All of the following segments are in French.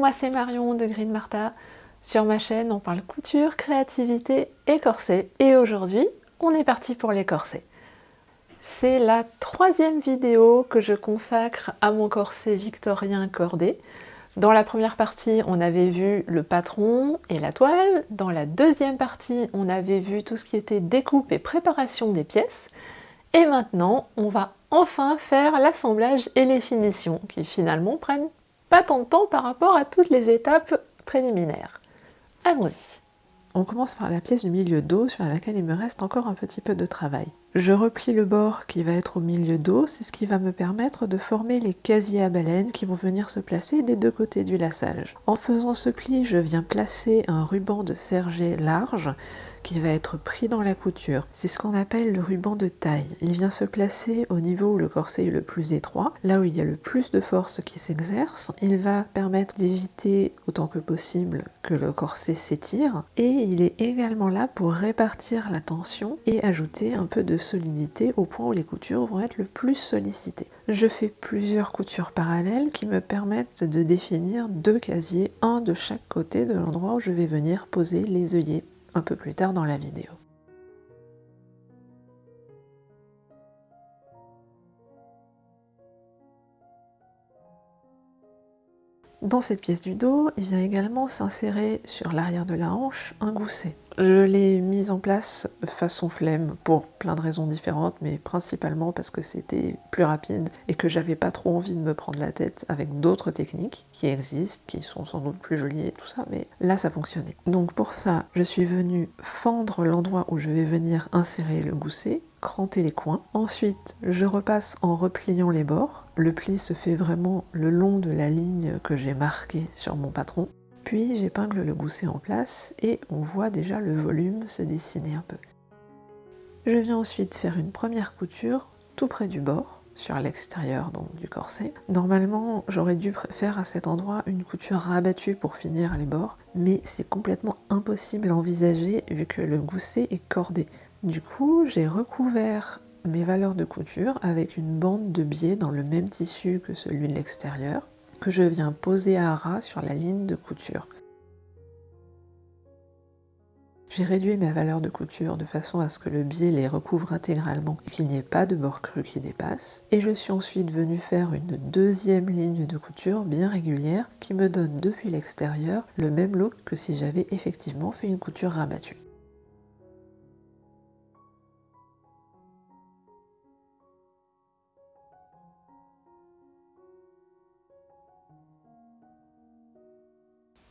moi c'est Marion de Green Martha. Sur ma chaîne, on parle couture, créativité et corset. Et aujourd'hui, on est parti pour les corsets. C'est la troisième vidéo que je consacre à mon corset victorien cordé. Dans la première partie, on avait vu le patron et la toile. Dans la deuxième partie, on avait vu tout ce qui était découpe et préparation des pièces. Et maintenant, on va enfin faire l'assemblage et les finitions, qui finalement prennent pas tant de temps par rapport à toutes les étapes préliminaires. Allons-y on commence par la pièce du milieu dos sur laquelle il me reste encore un petit peu de travail. Je replie le bord qui va être au milieu dos, c'est ce qui va me permettre de former les casiers à baleine qui vont venir se placer des deux côtés du lassage. En faisant ce pli, je viens placer un ruban de sergé large qui va être pris dans la couture. C'est ce qu'on appelle le ruban de taille. Il vient se placer au niveau où le corset est le plus étroit, là où il y a le plus de force qui s'exerce. Il va permettre d'éviter autant que possible que le corset s'étire et il est également là pour répartir la tension et ajouter un peu de solidité au point où les coutures vont être le plus sollicitées. Je fais plusieurs coutures parallèles qui me permettent de définir deux casiers, un de chaque côté de l'endroit où je vais venir poser les œillets un peu plus tard dans la vidéo. Dans cette pièce du dos, il vient également s'insérer sur l'arrière de la hanche un gousset. Je l'ai mis en place façon flemme pour plein de raisons différentes, mais principalement parce que c'était plus rapide et que j'avais pas trop envie de me prendre la tête avec d'autres techniques qui existent, qui sont sans doute plus jolies et tout ça, mais là ça fonctionnait. Donc pour ça, je suis venue fendre l'endroit où je vais venir insérer le gousset, cranter les coins. Ensuite, je repasse en repliant les bords. Le pli se fait vraiment le long de la ligne que j'ai marquée sur mon patron. Puis j'épingle le gousset en place et on voit déjà le volume se dessiner un peu. Je viens ensuite faire une première couture tout près du bord, sur l'extérieur donc du corset. Normalement, j'aurais dû faire à cet endroit une couture rabattue pour finir les bords, mais c'est complètement impossible à envisager vu que le gousset est cordé. Du coup, j'ai recouvert mes valeurs de couture avec une bande de biais dans le même tissu que celui de l'extérieur que je viens poser à ras sur la ligne de couture. J'ai réduit ma valeur de couture de façon à ce que le biais les recouvre intégralement et qu'il n'y ait pas de bord cru qui dépasse. Et je suis ensuite venue faire une deuxième ligne de couture bien régulière qui me donne depuis l'extérieur le même look que si j'avais effectivement fait une couture rabattue.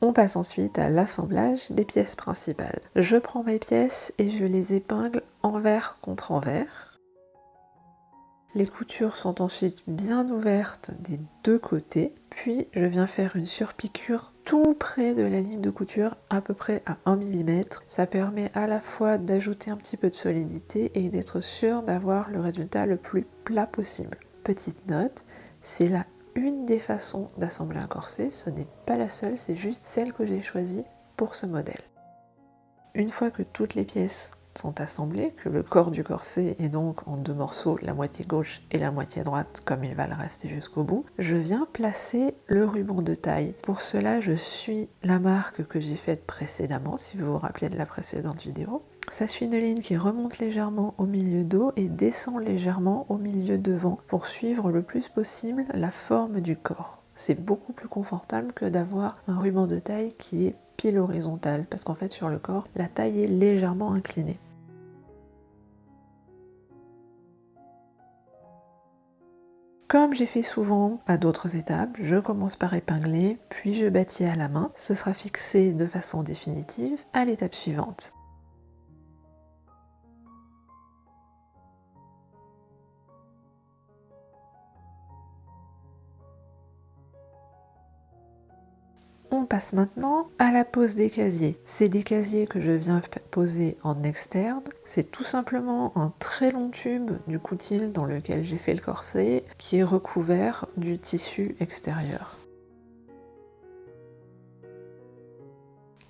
On passe ensuite à l'assemblage des pièces principales. Je prends mes pièces et je les épingle envers contre envers. Les coutures sont ensuite bien ouvertes des deux côtés, puis je viens faire une surpiqûre tout près de la ligne de couture, à peu près à 1 mm. Ça permet à la fois d'ajouter un petit peu de solidité et d'être sûr d'avoir le résultat le plus plat possible. Petite note, c'est la une des façons d'assembler un corset, ce n'est pas la seule, c'est juste celle que j'ai choisie pour ce modèle. Une fois que toutes les pièces sont assemblées, que le corps du corset est donc en deux morceaux, la moitié gauche et la moitié droite, comme il va le rester jusqu'au bout, je viens placer le ruban de taille. Pour cela, je suis la marque que j'ai faite précédemment, si vous vous rappelez de la précédente vidéo. Ça suit une ligne qui remonte légèrement au milieu dos et descend légèrement au milieu devant pour suivre le plus possible la forme du corps. C'est beaucoup plus confortable que d'avoir un ruban de taille qui est pile horizontal parce qu'en fait sur le corps, la taille est légèrement inclinée. Comme j'ai fait souvent à d'autres étapes, je commence par épingler, puis je bâtis à la main. Ce sera fixé de façon définitive à l'étape suivante. On passe maintenant à la pose des casiers. C'est des casiers que je viens poser en externe. C'est tout simplement un très long tube du coutil dans lequel j'ai fait le corset qui est recouvert du tissu extérieur.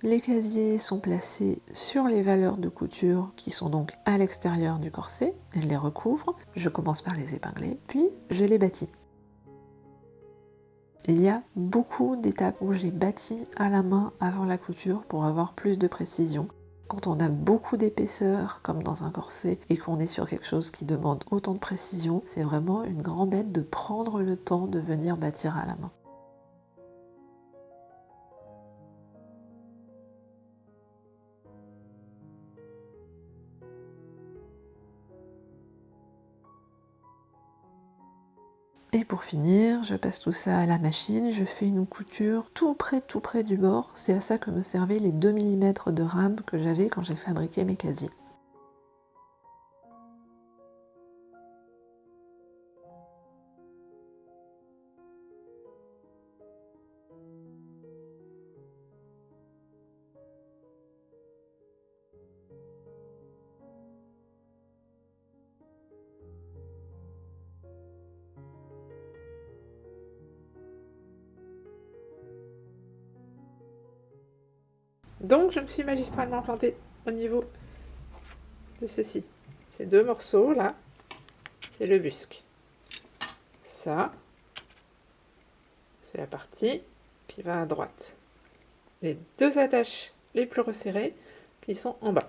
Les casiers sont placés sur les valeurs de couture qui sont donc à l'extérieur du corset. Elles les recouvrent. Je commence par les épingler, puis je les bâtis. Il y a beaucoup d'étapes où j'ai bâti à la main avant la couture pour avoir plus de précision. Quand on a beaucoup d'épaisseur, comme dans un corset, et qu'on est sur quelque chose qui demande autant de précision, c'est vraiment une grande aide de prendre le temps de venir bâtir à la main. Et pour finir, je passe tout ça à la machine, je fais une couture tout près, tout près du bord. C'est à ça que me servaient les 2 mm de rame que j'avais quand j'ai fabriqué mes casiers. Donc je me suis magistralement plantée au niveau de ceci. Ces deux morceaux là, c'est le busque. Ça, c'est la partie qui va à droite. Les deux attaches les plus resserrées qui sont en bas.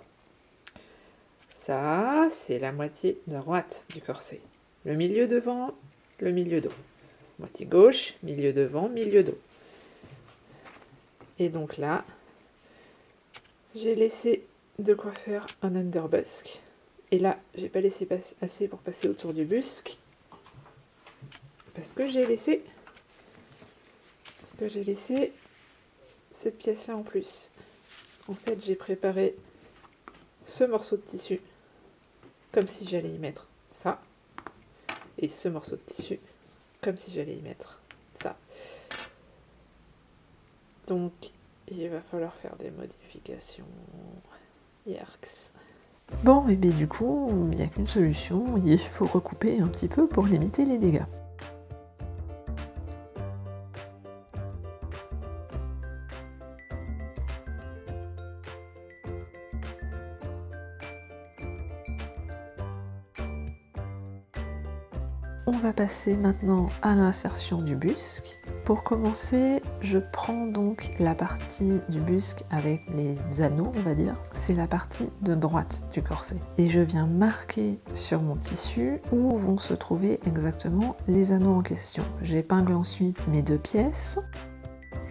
Ça, c'est la moitié droite du corset. Le milieu devant, le milieu dos. Moitié gauche, milieu devant, milieu dos. Et donc là, j'ai laissé de quoi faire un underbusk. Et là, j'ai pas laissé assez pour passer autour du busque. Parce que j'ai laissé... Parce que j'ai laissé cette pièce-là en plus. En fait, j'ai préparé ce morceau de tissu comme si j'allais y mettre ça. Et ce morceau de tissu comme si j'allais y mettre ça. Donc, il va falloir faire des modifications. Yerks. Bon, et bien du coup, il n'y a qu'une solution, il faut recouper un petit peu pour limiter les dégâts. On va passer maintenant à l'insertion du busque. Pour commencer, je prends donc la partie du busque avec les anneaux, on va dire. C'est la partie de droite du corset. Et je viens marquer sur mon tissu où vont se trouver exactement les anneaux en question. J'épingle ensuite mes deux pièces.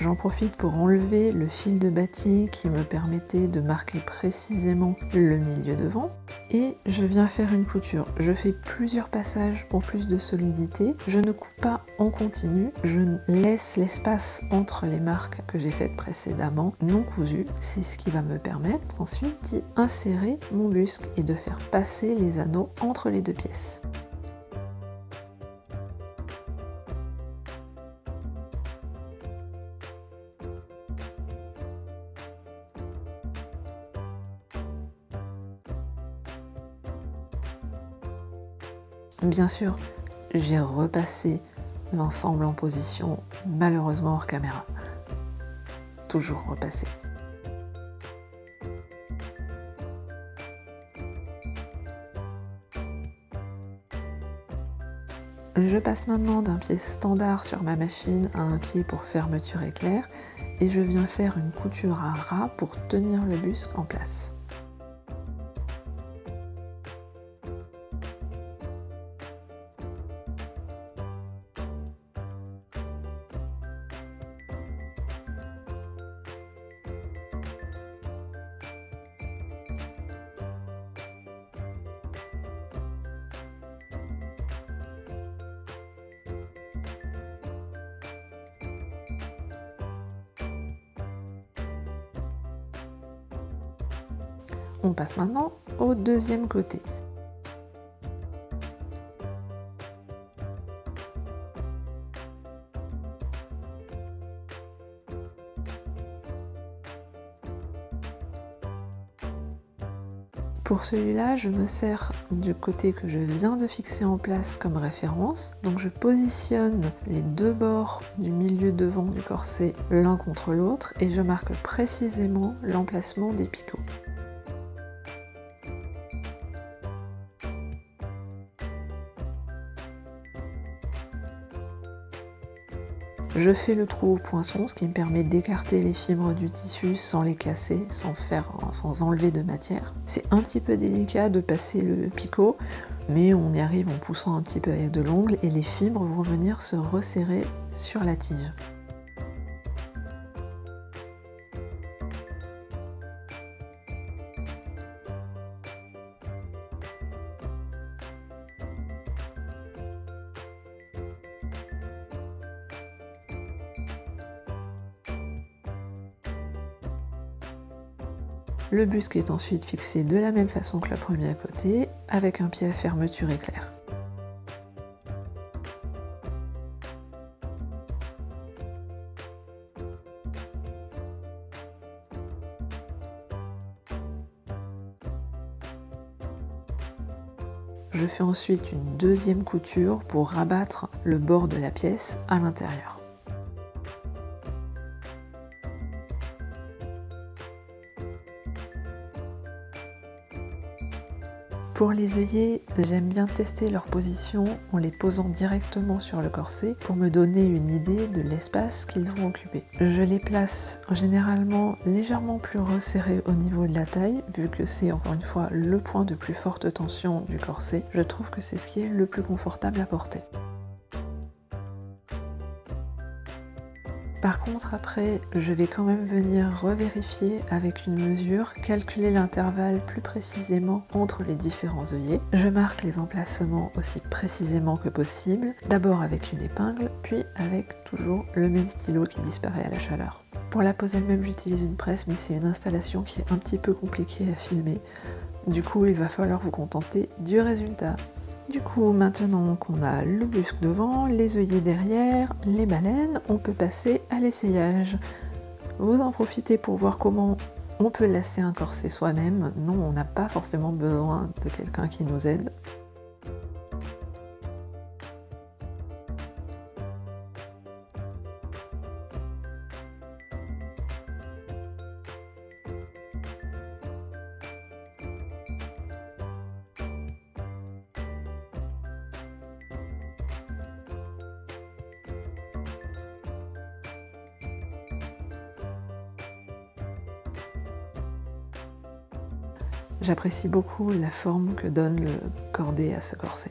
J'en profite pour enlever le fil de batik qui me permettait de marquer précisément le milieu devant. Et je viens faire une couture. Je fais plusieurs passages pour plus de solidité. Je ne coupe pas en continu. Je laisse l'espace entre les marques que j'ai faites précédemment non cousues. C'est ce qui va me permettre ensuite d'y insérer mon busque et de faire passer les anneaux entre les deux pièces. Bien sûr, j'ai repassé l'ensemble en position, malheureusement hors caméra. Toujours repassé. Je passe maintenant d'un pied standard sur ma machine à un pied pour fermeture éclair et je viens faire une couture à ras pour tenir le busque en place. Passe maintenant au deuxième côté. Pour celui-là, je me sers du côté que je viens de fixer en place comme référence. Donc je positionne les deux bords du milieu devant du corset l'un contre l'autre et je marque précisément l'emplacement des picots. Je fais le trou au poinçon, ce qui me permet d'écarter les fibres du tissu sans les casser, sans, faire, sans enlever de matière. C'est un petit peu délicat de passer le picot, mais on y arrive en poussant un petit peu avec de l'ongle et les fibres vont venir se resserrer sur la tige. Le busque est ensuite fixé de la même façon que le premier côté, avec un pied à fermeture éclair. Je fais ensuite une deuxième couture pour rabattre le bord de la pièce à l'intérieur. Pour les œillets, j'aime bien tester leur position en les posant directement sur le corset pour me donner une idée de l'espace qu'ils vont occuper. Je les place généralement légèrement plus resserrés au niveau de la taille, vu que c'est encore une fois le point de plus forte tension du corset. Je trouve que c'est ce qui est le plus confortable à porter. Par contre, après, je vais quand même venir revérifier avec une mesure, calculer l'intervalle plus précisément entre les différents œillets. Je marque les emplacements aussi précisément que possible, d'abord avec une épingle, puis avec toujours le même stylo qui disparaît à la chaleur. Pour la pose elle-même, j'utilise une presse, mais c'est une installation qui est un petit peu compliquée à filmer. Du coup, il va falloir vous contenter du résultat. Du coup, maintenant qu'on a le busque devant, les œillets derrière, les baleines, on peut passer à l'essayage. Vous en profitez pour voir comment on peut lasser un corset soi-même. Non, on n'a pas forcément besoin de quelqu'un qui nous aide. J'apprécie beaucoup la forme que donne le cordé à ce corset.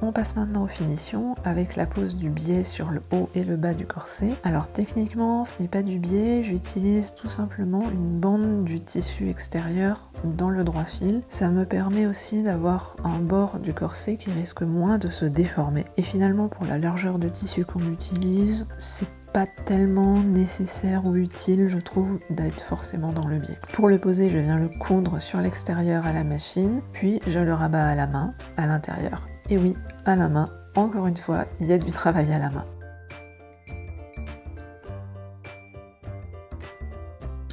On passe maintenant aux finitions avec la pose du biais sur le haut et le bas du corset. Alors techniquement ce n'est pas du biais, j'utilise tout simplement une bande du tissu extérieur dans le droit fil. Ça me permet aussi d'avoir un bord du corset qui risque moins de se déformer. Et finalement pour la largeur de tissu qu'on utilise, c'est pas tellement nécessaire ou utile, je trouve, d'être forcément dans le biais. Pour le poser, je viens le coudre sur l'extérieur à la machine, puis je le rabats à la main, à l'intérieur. Et oui, à la main, encore une fois, il y a du travail à la main.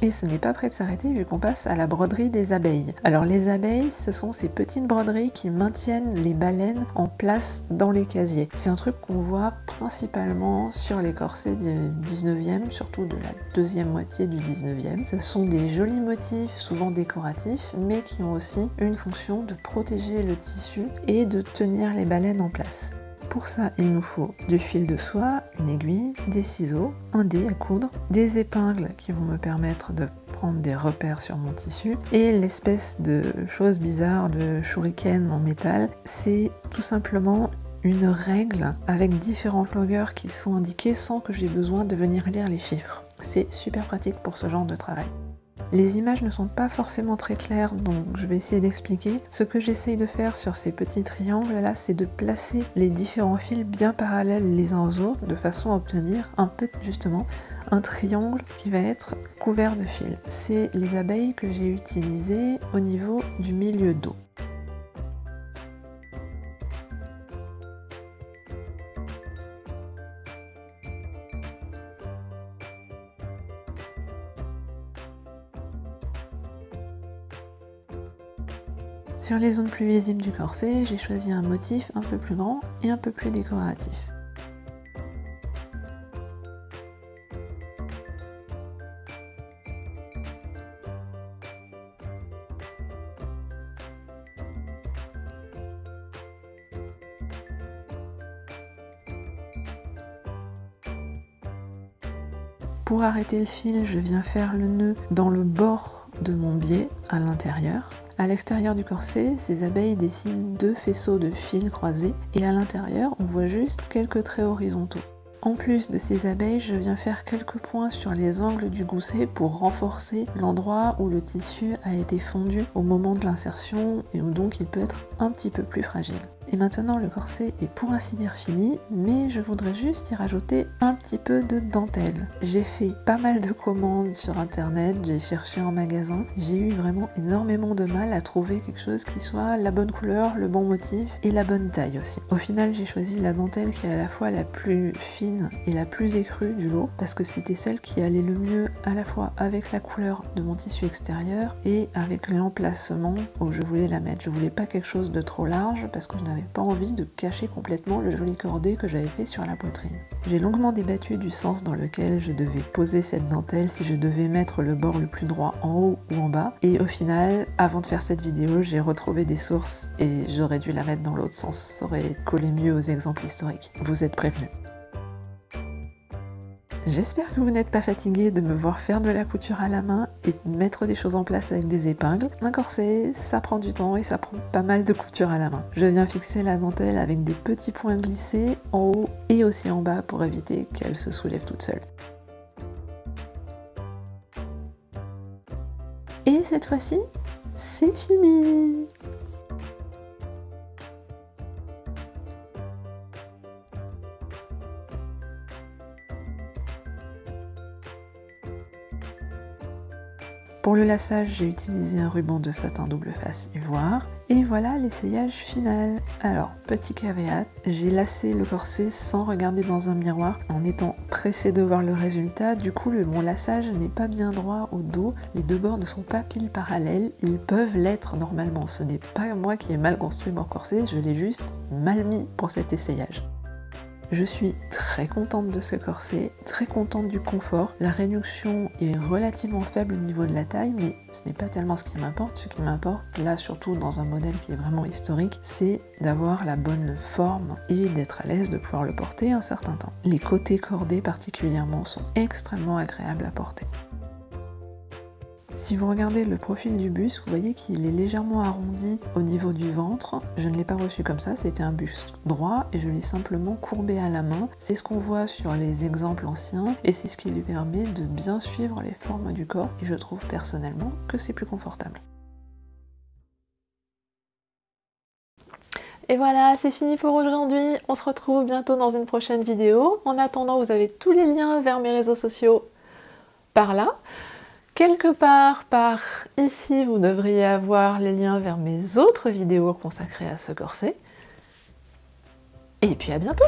Et ce n'est pas prêt de s'arrêter vu qu'on passe à la broderie des abeilles. Alors les abeilles, ce sont ces petites broderies qui maintiennent les baleines en place dans les casiers. C'est un truc qu'on voit principalement sur les corsets du 19e, surtout de la deuxième moitié du 19e. Ce sont des jolis motifs, souvent décoratifs, mais qui ont aussi une fonction de protéger le tissu et de tenir les baleines en place. Pour ça, il nous faut du fil de soie, une aiguille, des ciseaux, un dé à coudre, des épingles qui vont me permettre de prendre des repères sur mon tissu et l'espèce de chose bizarre de shuriken en métal, c'est tout simplement une règle avec différentes longueurs qui sont indiquées sans que j'ai besoin de venir lire les chiffres. C'est super pratique pour ce genre de travail. Les images ne sont pas forcément très claires, donc je vais essayer d'expliquer. Ce que j'essaye de faire sur ces petits triangles là, c'est de placer les différents fils bien parallèles les uns aux autres, de façon à obtenir un peu justement un triangle qui va être couvert de fils. C'est les abeilles que j'ai utilisées au niveau du milieu dos. Sur les zones plus visibles du corset, j'ai choisi un motif un peu plus grand et un peu plus décoratif. Pour arrêter le fil, je viens faire le nœud dans le bord de mon biais à l'intérieur. À l'extérieur du corset, ces abeilles dessinent deux faisceaux de fils croisés et à l'intérieur, on voit juste quelques traits horizontaux. En plus de ces abeilles, je viens faire quelques points sur les angles du gousset pour renforcer l'endroit où le tissu a été fondu au moment de l'insertion et où donc il peut être un petit peu plus fragile. Et maintenant le corset est pour ainsi dire fini, mais je voudrais juste y rajouter un petit peu de dentelle. J'ai fait pas mal de commandes sur internet, j'ai cherché en magasin, j'ai eu vraiment énormément de mal à trouver quelque chose qui soit la bonne couleur, le bon motif et la bonne taille aussi. Au final j'ai choisi la dentelle qui est à la fois la plus fine et la plus écrue du lot, parce que c'était celle qui allait le mieux à la fois avec la couleur de mon tissu extérieur et avec l'emplacement où je voulais la mettre. Je voulais pas quelque chose de trop large parce que je pas envie de cacher complètement le joli cordé que j'avais fait sur la poitrine. J'ai longuement débattu du sens dans lequel je devais poser cette dentelle, si je devais mettre le bord le plus droit en haut ou en bas. Et au final, avant de faire cette vidéo, j'ai retrouvé des sources et j'aurais dû la mettre dans l'autre sens. Ça aurait collé mieux aux exemples historiques. Vous êtes prévenus. J'espère que vous n'êtes pas fatigué de me voir faire de la couture à la main et mettre des choses en place avec des épingles. Un corset, ça prend du temps et ça prend pas mal de couture à la main. Je viens fixer la dentelle avec des petits points glissés en haut et aussi en bas pour éviter qu'elle se soulève toute seule. Et cette fois-ci, c'est fini Pour le lassage, j'ai utilisé un ruban de satin double face ivoire. Et voilà l'essayage final. Alors, petit caveat, j'ai lassé le corset sans regarder dans un miroir en étant pressé de voir le résultat. Du coup, mon lassage n'est pas bien droit au dos. Les deux bords ne sont pas pile parallèles. Ils peuvent l'être normalement. Ce n'est pas moi qui ai mal construit mon corset, je l'ai juste mal mis pour cet essayage. Je suis très contente de ce corset, très contente du confort. La réduction est relativement faible au niveau de la taille, mais ce n'est pas tellement ce qui m'importe. Ce qui m'importe, là surtout dans un modèle qui est vraiment historique, c'est d'avoir la bonne forme et d'être à l'aise de pouvoir le porter un certain temps. Les côtés cordés particulièrement sont extrêmement agréables à porter. Si vous regardez le profil du buste, vous voyez qu'il est légèrement arrondi au niveau du ventre. Je ne l'ai pas reçu comme ça, c'était un buste droit et je l'ai simplement courbé à la main. C'est ce qu'on voit sur les exemples anciens et c'est ce qui lui permet de bien suivre les formes du corps et je trouve personnellement que c'est plus confortable. Et voilà, c'est fini pour aujourd'hui. On se retrouve bientôt dans une prochaine vidéo. En attendant, vous avez tous les liens vers mes réseaux sociaux par là. Quelque part par ici, vous devriez avoir les liens vers mes autres vidéos consacrées à ce corset. Et puis à bientôt